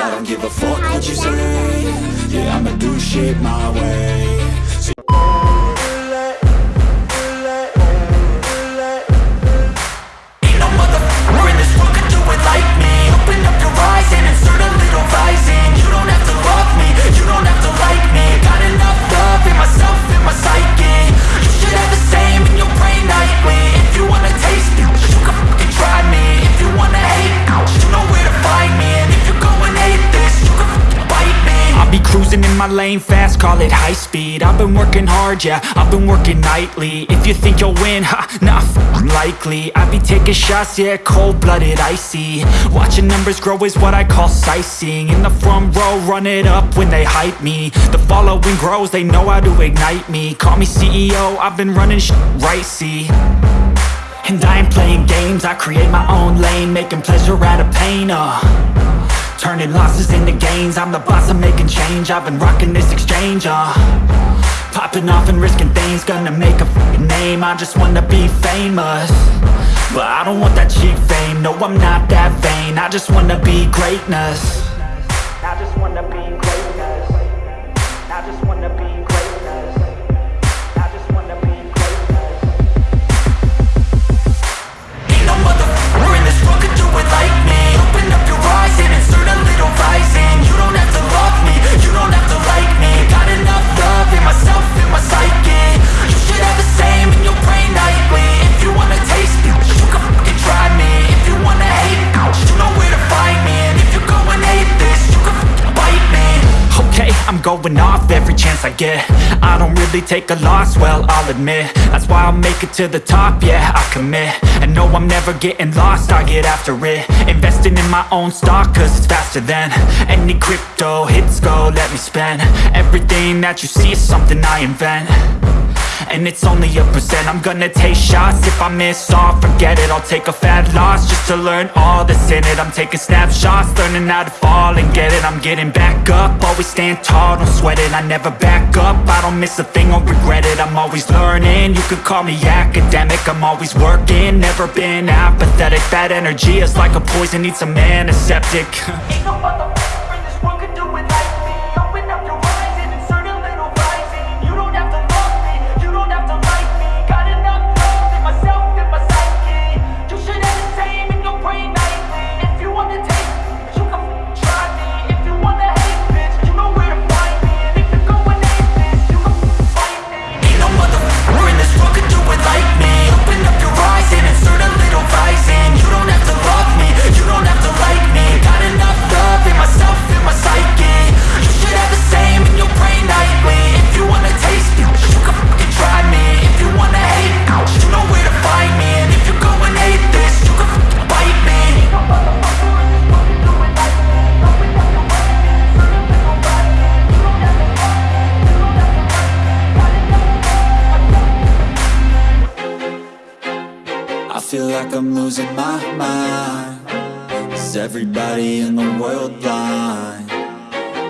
I don't give a fuck what you say. Yeah, I'ma do shit my way. Fast, call it high speed. I've been working hard, yeah, I've been working nightly. If you think you'll win, ha, not likely. I be taking shots, yeah, cold-blooded, icy. Watching numbers grow is what I call sightseeing. In the front row, run it up when they hype me. The following grows, they know how to ignite me. Call me CEO, I've been running sh right, see? And I ain't playing games, I create my own lane Making pleasure out of pain, uh Turning losses into gains. I'm the boss, I'm making change. I've been rocking this exchange, uh. Popping off and risking things. Gonna make a name. I just wanna be famous. But I don't want that cheap fame. No, I'm not that vain. I just wanna be greatness. I just wanna be greatness going off every chance I get. I don't really take a loss, well, I'll admit. That's why I'll make it to the top, yeah, I commit. And no, I'm never getting lost, I get after it. Investing in my own stock, cause it's faster than Any crypto hits go, let me spend. Everything that you see is something I invent and it's only a percent. I'm gonna take shots. If I miss all, forget it. I'll take a fat loss Just to learn all that's in it. I'm taking snapshots Learning how to fall and get it. I'm getting back up. Always stand tall, don't sweat it. I never back up. I don't miss a thing or regret it. I'm always learning. You could call me academic. I'm always working. Never been apathetic. That energy is like a poison. Needs a antiseptic. Ain't no feel like I'm losing my mind Is everybody in the world blind?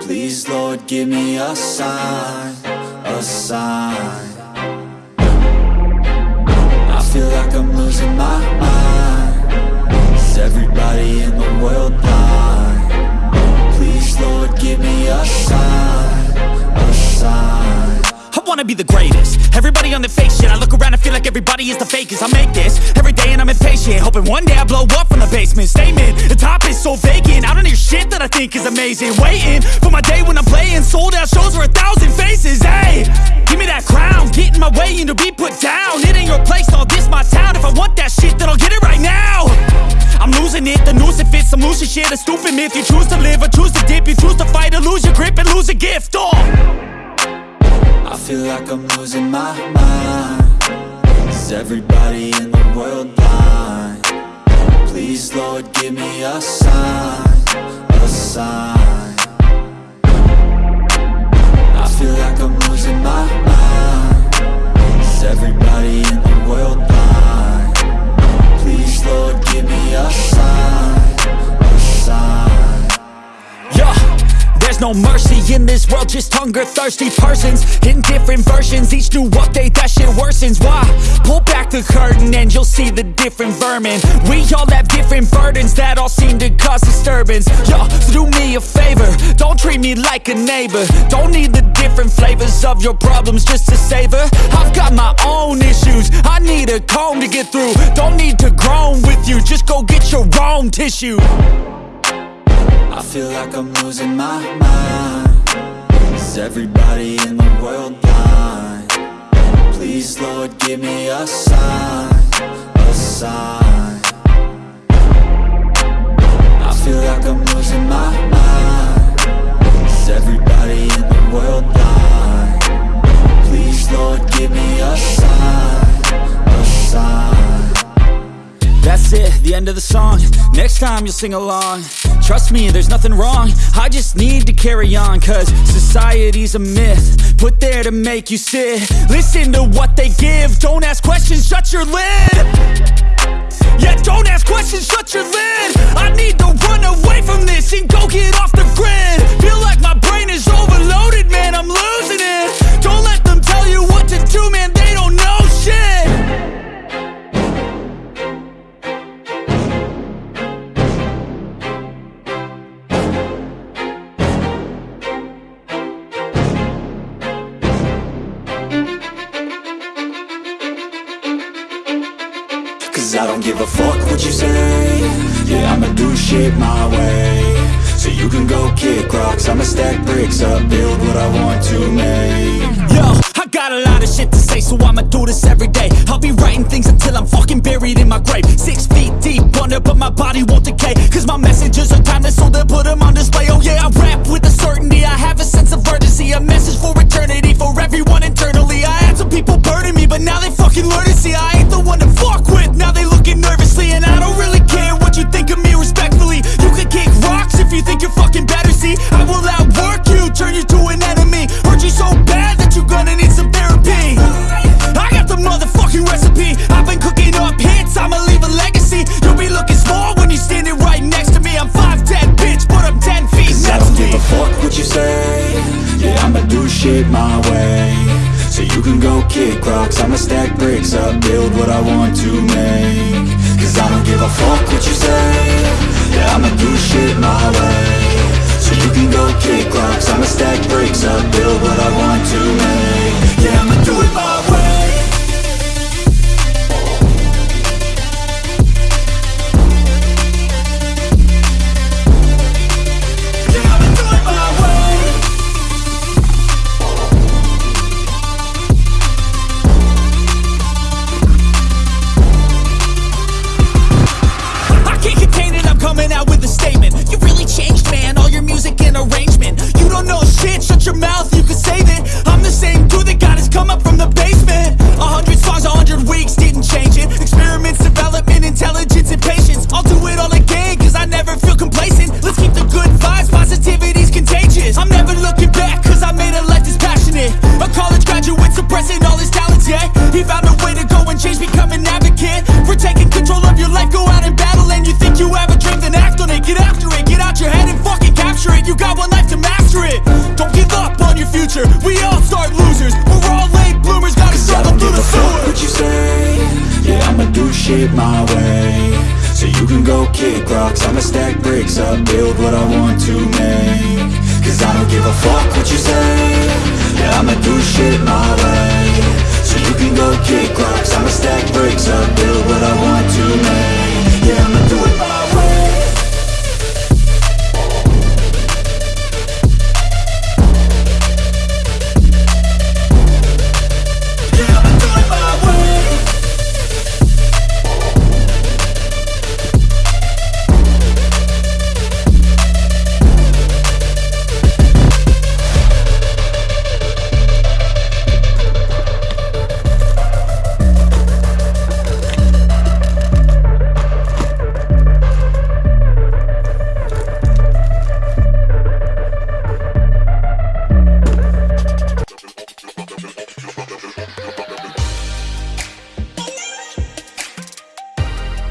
Please Lord give me a sign, a sign I feel like I'm losing my mind Is everybody in the world blind? Be the greatest. Everybody on the fake shit I look around and feel like everybody is the fakest. I make this every day and I'm impatient Hoping one day I blow up from the basement. Statement, the top is so vacant. I don't hear shit that I think is amazing. Waiting for my day when I'm playing Sold out shows for a thousand faces. Hey, give me that crown. Get in my way and to be put down. It ain't your place, all this my town. If I want that shit then I'll get it right now. I'm losing it, the noose it fits I'm losing shit, a stupid myth. You choose to live or choose to dip. You choose to fight or lose your grip and lose a gift. Oh. I feel like I'm losing my mind Is everybody in the world blind? Please Lord give me a sign, a sign I feel like I'm losing my mind Is everybody in the world blind? Please Lord give me a sign, a sign Yeah, there's no mercy in this world, just hunger-thirsty persons. In different versions, each new update, that shit worsens. Why? Pull back the curtain and you'll see the different vermin. We all have different burdens that all seem to cause disturbance. Yo, so do me a favor, don't treat me like a neighbor. Don't need the different flavors of your problems just to savor. I've got my own issues, I need a comb to get through. Don't need to groan with you, just go get your own tissue I feel like I'm losing my mind. Is everybody in the world blind? Please, Lord, give me a sign A sign. I feel like I'm losing my mind. Is everybody in the world blind? Please, Lord, give me a sign A sign. That's it, the end of the song. Next time you'll sing along. Trust me, there's nothing wrong. I just need to carry on Cause society's a myth. Put there to make you sit. Listen to what they give. Don't ask questions, shut your lid. Yeah, don't ask questions, shut your lid don't give a fuck what you say Yeah, I'ma do shit my way So you can go kick rocks I'ma stack bricks up, build what I want to make Yo, I got a lot of shit to say, so I'ma do this every day. I'll be writing things until I'm fucking buried in my grave. Six feet deep under, but my body won't decay. Cause my messages are timeless, so they'll put them on display. Oh yeah, I rap with My way. So you can go kick rocks. I'ma stack bricks up, build what I want to make. Cause I don't give a fuck what you say. Yeah, I'ma do shit my way it my way. So you can go kick rocks. I'ma stack bricks up, build what I want to make. Cause I don't give a fuck what you say. Yeah, I'ma do shit my way. So you can go kick rocks. I'ma stack bricks up, build what I want to make. Yeah, I'ma do it my way